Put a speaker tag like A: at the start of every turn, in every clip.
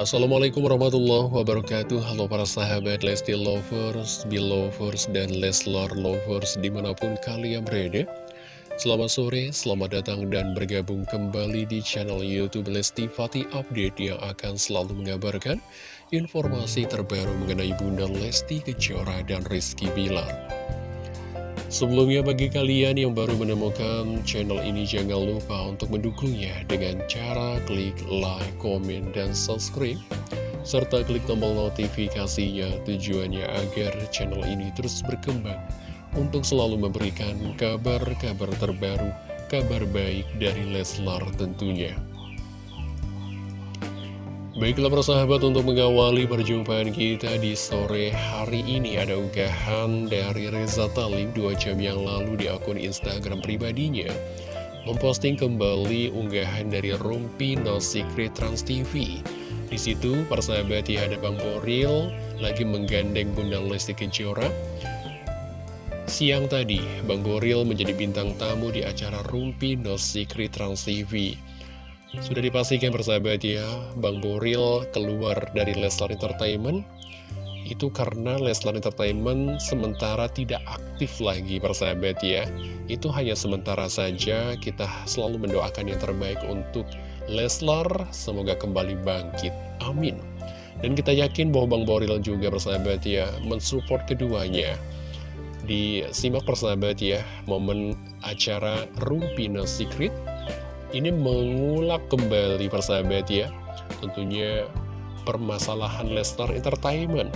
A: Assalamualaikum warahmatullahi wabarakatuh. Halo para sahabat Lesti Lovers, Belovers, dan Leslar Lovers di mana pun kalian berada. Selamat sore, selamat datang dan bergabung kembali di channel Youtube Lesti Fatih Update Yang akan selalu mengabarkan informasi terbaru mengenai Bunda Lesti Kejora dan Rizky Bilar Sebelumnya bagi kalian yang baru menemukan channel ini jangan lupa untuk mendukungnya dengan cara klik like, komen, dan subscribe serta klik tombol notifikasinya tujuannya agar channel ini terus berkembang untuk selalu memberikan kabar-kabar terbaru, kabar baik dari Leslar tentunya. Baiklah persahabat untuk mengawali perjumpaan kita di sore hari ini ada unggahan dari Reza Talib dua jam yang lalu di akun Instagram pribadinya memposting kembali unggahan dari Rumpi No Secret Trans TV. Di situ persahabat ya ada Bang Boril lagi menggandeng Bunda Lesti Kejora. Siang tadi, Bang Boril menjadi bintang tamu di acara Rumpi No Secret Trans TV. Sudah dipastikan persahabat ya, Bang Boril keluar dari Leslar Entertainment. Itu karena Leslar Entertainment sementara tidak aktif lagi persahabat ya. Itu hanya sementara saja kita selalu mendoakan yang terbaik untuk Leslar. Semoga kembali bangkit, amin. Dan kita yakin bahwa Bang Boril juga persahabat ya mensupport keduanya. Disimak persahabat ya momen acara Rumpino Secret ini mengulap kembali persahabat ya. Tentunya permasalahan Lestar Entertainment.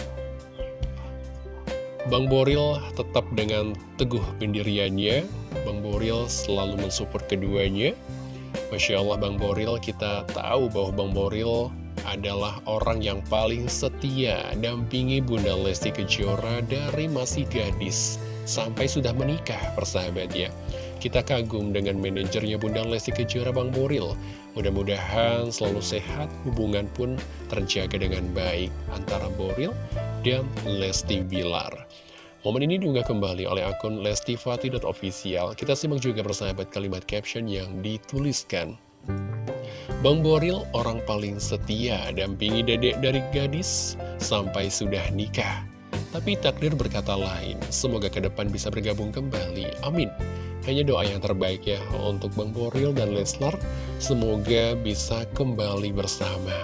A: Bang Boril tetap dengan teguh pendiriannya. Bang Boril selalu mensupport keduanya. Masya Allah Bang Boril kita tahu bahwa Bang Boril adalah orang yang paling setia dampingi Bunda Lesti Kejora dari masih gadis sampai sudah menikah persahabat ya kita kagum dengan manajernya Bunda Lesti Kejora Bang Boril. Mudah-mudahan selalu sehat, hubungan pun terjaga dengan baik antara Boril dan Lesti Bilar. Momen ini juga kembali oleh akun lestifati.official. Kita simak juga persahabat kalimat caption yang dituliskan. Bang Boril orang paling setia dampingi dedek dari gadis sampai sudah nikah. Tapi takdir berkata lain, semoga ke depan bisa bergabung kembali. Amin. Hanya doa yang terbaik ya untuk Bang Boril dan Leslar. Semoga bisa kembali bersama.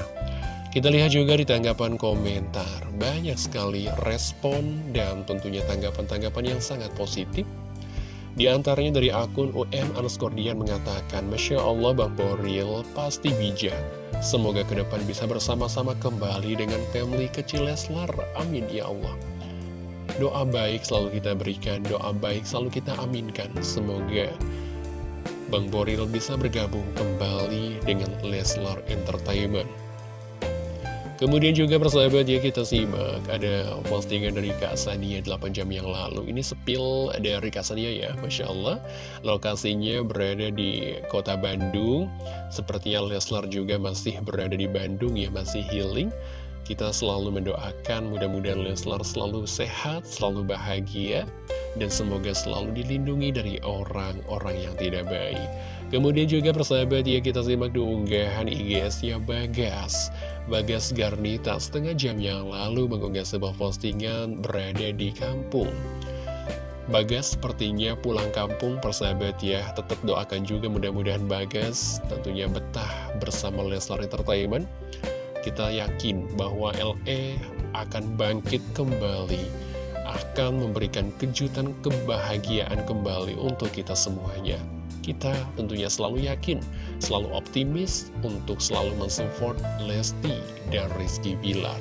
A: Kita lihat juga di tanggapan komentar. Banyak sekali respon dan tentunya tanggapan-tanggapan yang sangat positif. Di antaranya dari akun UM Anuskordian mengatakan, Masya Allah Bang Boril pasti bijak. Semoga ke depan bisa bersama-sama kembali dengan family kecil Leslar. Amin ya Allah. Doa baik selalu kita berikan, doa baik selalu kita aminkan. Semoga Bang Boril bisa bergabung kembali dengan Leslar Entertainment. Kemudian juga persahabat ya kita simak ada postingan dari Kak Sania 8 jam yang lalu Ini sepil dari Kak Sania ya Masya Allah Lokasinya berada di kota Bandung Sepertinya Leslar juga masih berada di Bandung ya Masih healing kita selalu mendoakan mudah-mudahan Leslar selalu sehat, selalu bahagia, dan semoga selalu dilindungi dari orang-orang yang tidak baik. Kemudian juga persahabat ya kita simak di unggahan IGS-nya Bagas. Bagas Garnita setengah jam yang lalu mengunggah sebuah postingan berada di kampung. Bagas sepertinya pulang kampung persahabat ya Tetap doakan juga mudah-mudahan Bagas tentunya betah bersama Leslar Entertainment kita yakin bahwa LE akan bangkit kembali, akan memberikan kejutan kebahagiaan kembali untuk kita semuanya. Kita tentunya selalu yakin, selalu optimis untuk selalu mensupport Lesti dan Rizky Bilar.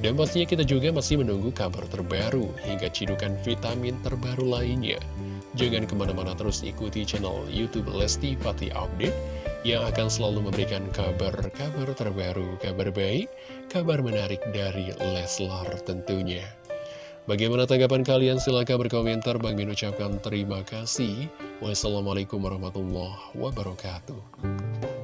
A: Dan pastinya kita juga masih menunggu kabar terbaru hingga cidukan vitamin terbaru lainnya. Jangan ke mana-mana terus ikuti channel Youtube Lesti Fatih Update yang akan selalu memberikan kabar-kabar terbaru, kabar baik, kabar menarik dari Leslar tentunya. Bagaimana tanggapan kalian? Silahkan berkomentar. Bang Min ucapkan terima kasih. Wassalamualaikum warahmatullahi wabarakatuh.